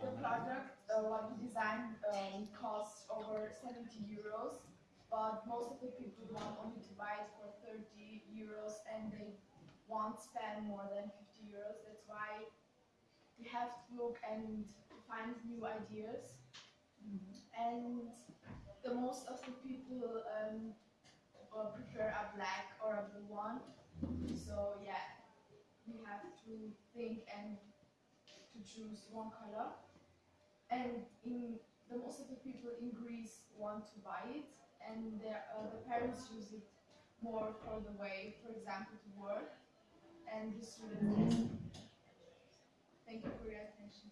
the product uh, what we designed um, costs over 70 euros, but most of the people um, want only to buy it for 30 euros and they won't spend more than 50 euros. That's why we have to look and find new ideas. Mm -hmm. And the most of the people um, prefer a black or a blue one. So yeah, we have to think and choose one color. And in the most of the people in Greece want to buy it, and their, uh, the parents use it more for the way, for example, to work, and the students. Thank you for your attention.